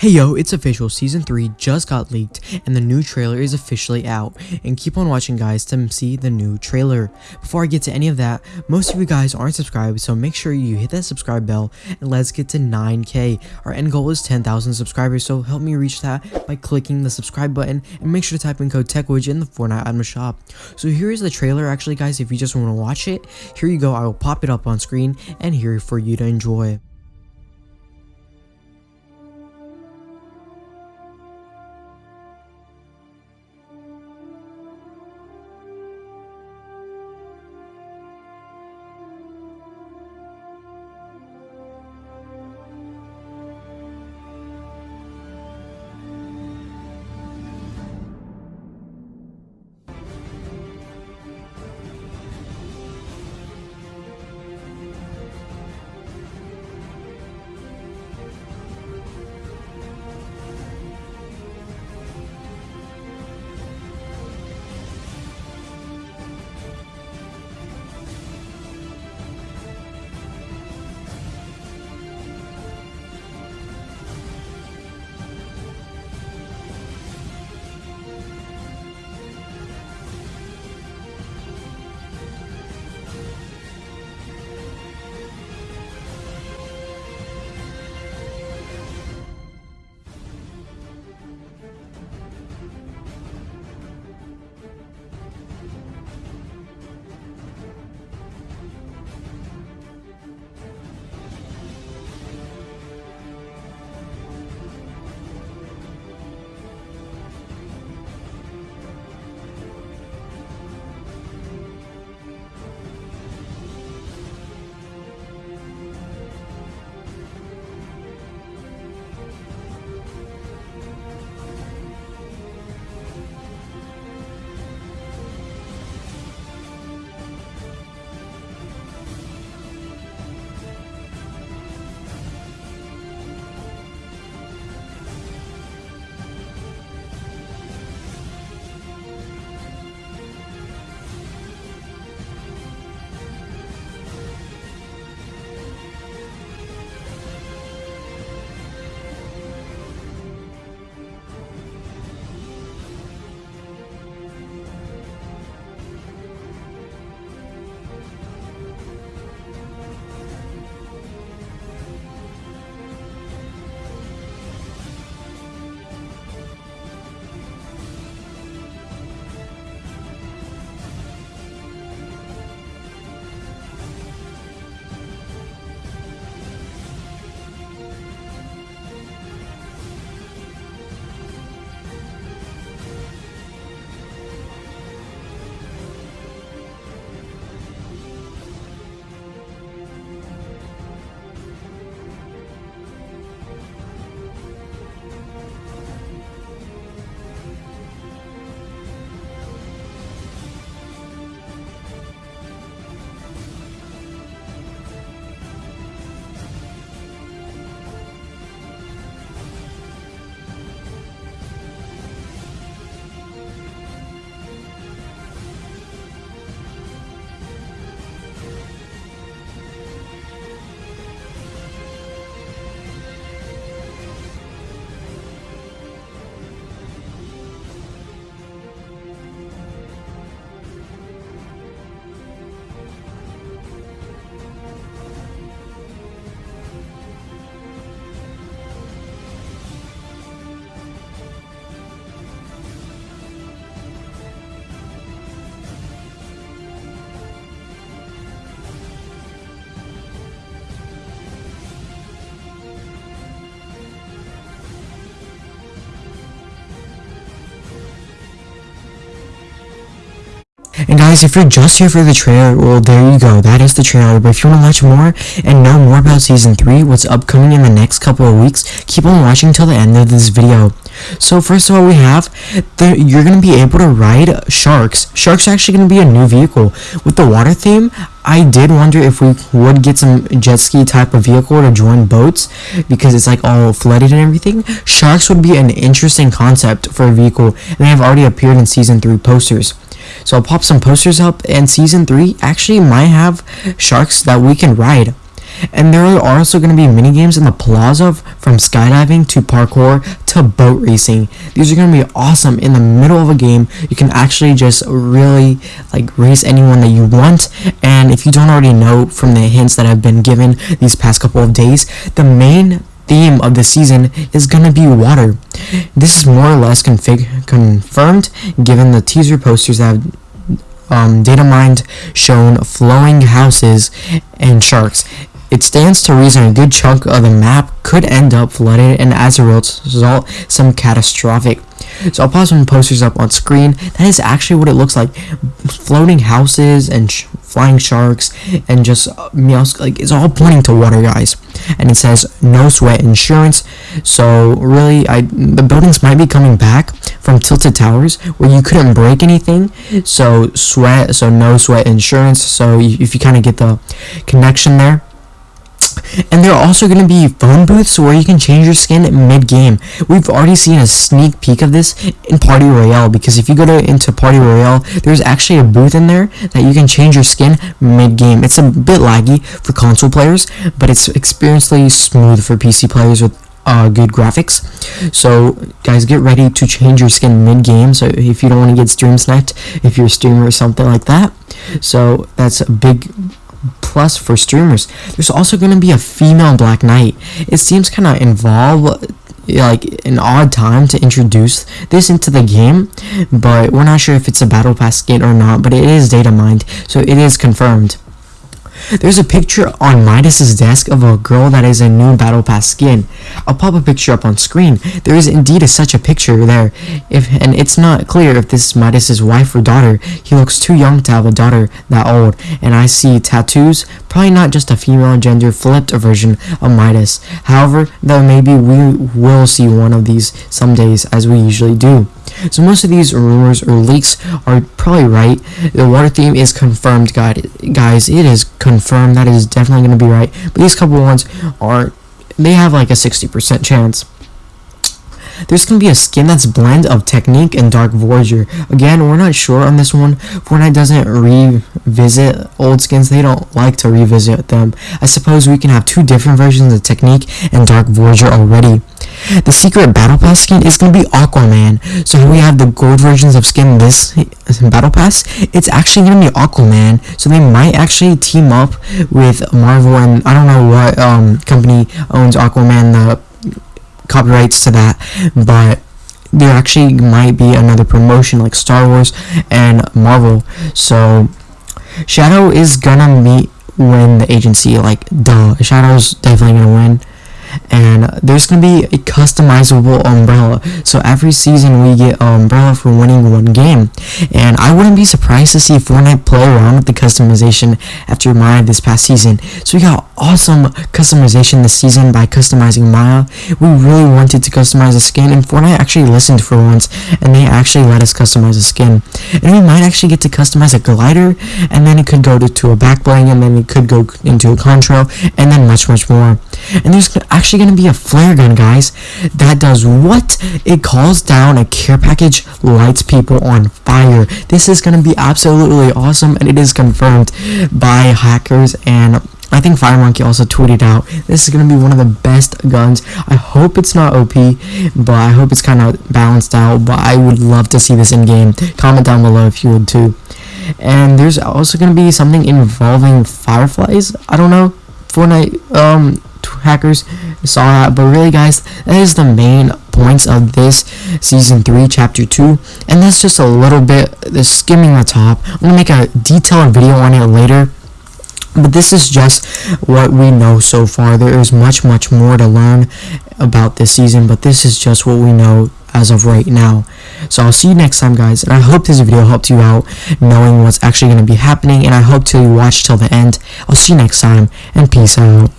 Hey yo, it's official, season 3 just got leaked and the new trailer is officially out and keep on watching guys to see the new trailer. Before I get to any of that, most of you guys aren't subscribed so make sure you hit that subscribe bell and let's get to 9k. Our end goal is 10,000 subscribers so help me reach that by clicking the subscribe button and make sure to type in code TechWidge in the Fortnite item shop. So here is the trailer actually guys if you just want to watch it, here you go I will pop it up on screen and here for you to enjoy. And guys, if you're just here for the trailer, well, there you go. That is the trailer. But if you want to watch more and know more about Season 3, what's upcoming in the next couple of weeks, keep on watching till the end of this video. So first of all, we have, the, you're going to be able to ride Sharks. Sharks are actually going to be a new vehicle. With the water theme, I did wonder if we would get some jet ski type of vehicle to join boats because it's like all flooded and everything. Sharks would be an interesting concept for a vehicle and they have already appeared in Season 3 posters. So I'll pop some posters up and season 3 actually might have sharks that we can ride. And there are also going to be mini games in the plaza from skydiving to parkour to boat racing. These are going to be awesome in the middle of a game. You can actually just really like race anyone that you want. And if you don't already know from the hints that I've been given these past couple of days, the main theme of the season is gonna be water. This is more or less confirmed given the teaser posters that have um, data mined shown flowing houses and sharks. It stands to reason a good chunk of the map could end up flooded and as a result some catastrophic. So I'll pause some posters up on screen. That is actually what it looks like. Floating houses and flying sharks and just uh, meows, like it's all pointing to water guys. And it says no sweat insurance. So really I the buildings might be coming back from tilted towers where you couldn't break anything. So sweat so no sweat insurance. So if you kind of get the connection there and there are also going to be phone booths where you can change your skin mid-game. We've already seen a sneak peek of this in Party Royale because if you go to into Party Royale, there's actually a booth in there that you can change your skin mid-game. It's a bit laggy for console players, but it's experientially smooth for PC players with uh, good graphics. So guys, get ready to change your skin mid-game. So if you don't want to get stream sniped, if you're a streamer or something like that. So that's a big plus for streamers. There's also going to be a female Black Knight. It seems kind of involved like an odd time to introduce this into the game but we're not sure if it's a battle pass skin or not but it is data mined so it is confirmed there's a picture on Midas's desk of a girl that is a new Battle Pass skin. I'll pop a picture up on screen. There is indeed a, such a picture there, if and it's not clear if this is Midas's wife or daughter. He looks too young to have a daughter that old, and I see tattoos. Probably not just a female gender flipped version of Midas. However, though maybe we will see one of these some days, as we usually do. So most of these rumors or leaks are probably right. The water theme is confirmed, guys. Guys, it is confirmed. That is definitely going to be right. But these couple ones are, they have like a 60% chance. There's going to be a skin that's blend of Teknique and Dark Voyager. Again, we're not sure on this one. Fortnite doesn't revisit old skins. They don't like to revisit them. I suppose we can have two different versions of Teknique and Dark Voyager already. The secret Battle Pass skin is going to be Aquaman. So here we have the gold versions of skin this Battle Pass. It's actually going to be Aquaman. So they might actually team up with Marvel and I don't know what um, company owns Aquaman, the copyrights to that, but there actually might be another promotion like Star Wars and Marvel. So Shadow is gonna meet win the agency. Like duh, Shadow's definitely gonna win and there's gonna be a customizable umbrella. So every season we get an umbrella for winning one game. And I wouldn't be surprised to see Fortnite play around with the customization after Maya this past season. So we got awesome customization this season by customizing Maya. We really wanted to customize the skin and Fortnite actually listened for once and they actually let us customize the skin and we might actually get to customize a glider and then it could go to, to a back bling and then it could go into a contrail and then much much more and there's actually going to be a flare gun, guys, that does what? It calls down a care package, lights people on fire. This is going to be absolutely awesome, and it is confirmed by hackers and I think Fire Monkey also tweeted out, this is going to be one of the best guns. I hope it's not OP, but I hope it's kind of balanced out, but I would love to see this in-game. Comment down below if you would too. And there's also going to be something involving fireflies. I don't know. Fortnite um, hackers saw that but really guys that is the main points of this season 3 chapter 2 and that's just a little bit the skimming the top i'm gonna make a detailed video on it later but this is just what we know so far. There is much much more to learn about this season but this is just what we know as of right now. So i'll see you next time guys and i hope this video helped you out knowing what's actually going to be happening and i hope to watch till the end. I'll see you next time and peace out